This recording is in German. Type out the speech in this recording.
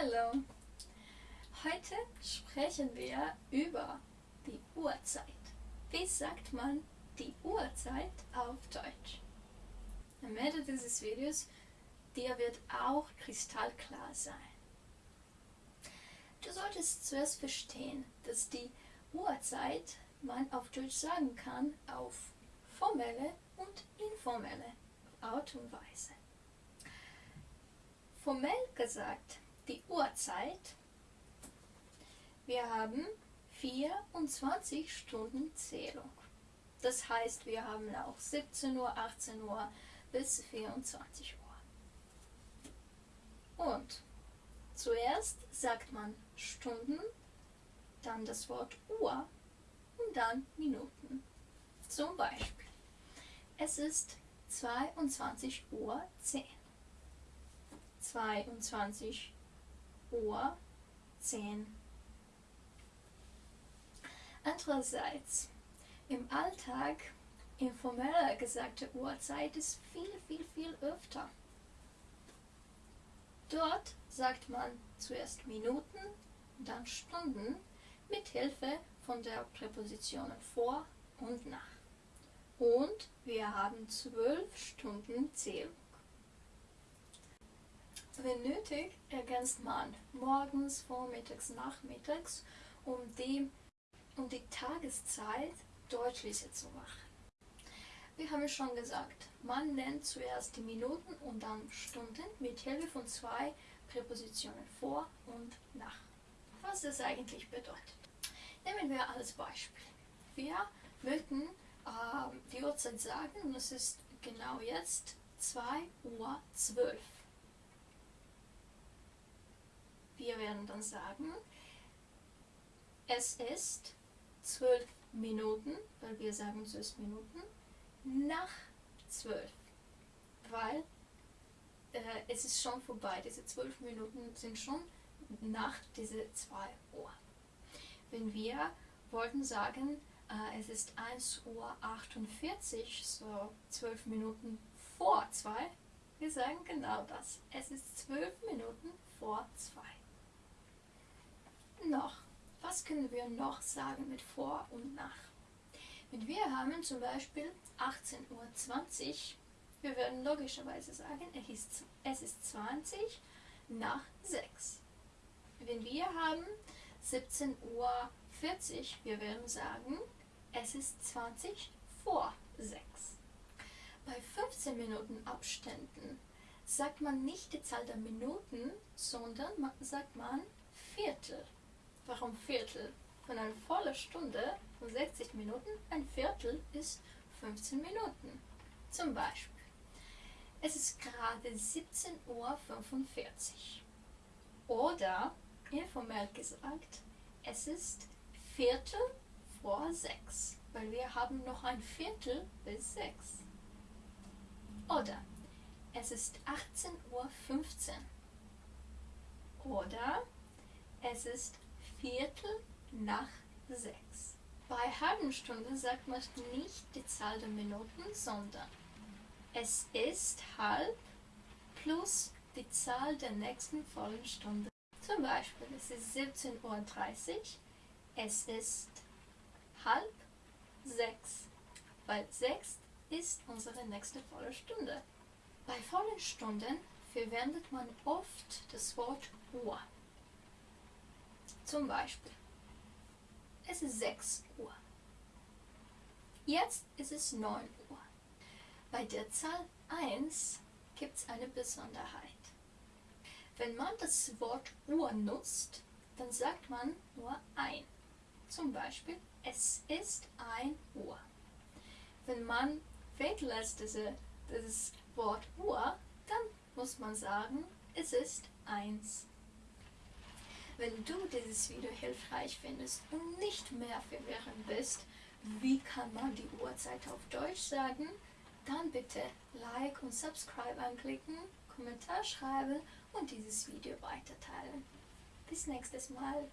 Hallo! Heute sprechen wir über die Uhrzeit. Wie sagt man die Uhrzeit auf Deutsch? Am Ende dieses Videos dir wird auch kristallklar sein. Du solltest zuerst verstehen, dass die Uhrzeit man auf Deutsch sagen kann auf formelle und informelle Art und Weise. Formell gesagt, die Uhrzeit. Wir haben 24 Stunden Zählung. Das heißt, wir haben auch 17 Uhr, 18 Uhr bis 24 Uhr. Und zuerst sagt man Stunden, dann das Wort Uhr und dann Minuten. Zum Beispiel, es ist 22 Uhr 10. 22 Uhr 10. Andererseits, im Alltag, informeller gesagte Uhrzeit ist viel, viel, viel öfter. Dort sagt man zuerst Minuten, dann Stunden mit Hilfe von der Präpositionen vor und nach. Und wir haben zwölf Stunden Zählung. Wenn nötig, ergänzt man morgens, vormittags, nachmittags, um die, um die Tageszeit deutlicher zu machen. Wir haben schon gesagt, man nennt zuerst die Minuten und dann Stunden mit Hilfe von zwei Präpositionen vor und nach. Was das eigentlich bedeutet. Nehmen wir als Beispiel. Wir möchten äh, die Uhrzeit sagen und es ist genau jetzt 2 Uhr 12. Wir werden dann sagen, es ist 12 Minuten, weil wir sagen zuerst Minuten, nach 12. Weil äh, es ist schon vorbei, diese 12 Minuten sind schon nach diese 2 Uhr. Wenn wir wollten sagen, äh, es ist 1 Uhr 48, so 12 Minuten vor 2, wir sagen genau das. Es ist 12 Minuten vor 2 noch? Was können wir noch sagen mit vor und nach? Wenn wir haben zum Beispiel 18.20 Uhr, wir werden logischerweise sagen, es ist, es ist 20 nach 6. Wenn wir haben 17.40 Uhr, wir werden sagen, es ist 20 vor 6. Bei 15 Minuten Abständen sagt man nicht die Zahl der Minuten, sondern sagt man Viertel. Warum Viertel? Von einer vollen Stunde von 60 Minuten, ein Viertel ist 15 Minuten. Zum Beispiel, es ist gerade 17.45 Uhr. Oder, informell gesagt, es ist Viertel vor 6, weil wir haben noch ein Viertel bis 6. Oder, es ist 18.15 Uhr. Oder, es ist Viertel nach sechs. Bei halben Stunden sagt man nicht die Zahl der Minuten, sondern es ist halb plus die Zahl der nächsten vollen Stunde. Zum Beispiel, es ist 17.30 Uhr, es ist halb sechs, weil sechs ist unsere nächste volle Stunde. Bei vollen Stunden verwendet man oft das Wort Uhr. Zum Beispiel, es ist 6 Uhr. Jetzt ist es 9 Uhr. Bei der Zahl 1 gibt es eine Besonderheit. Wenn man das Wort Uhr nutzt, dann sagt man nur ein. Zum Beispiel, es ist 1 Uhr. Wenn man weglässt diese, dieses Wort Uhr, dann muss man sagen, es ist 1 wenn du dieses Video hilfreich findest und nicht mehr verwirrend bist, wie kann man die Uhrzeit auf Deutsch sagen, dann bitte Like und Subscribe anklicken, Kommentar schreiben und dieses Video weiterteilen. Bis nächstes Mal.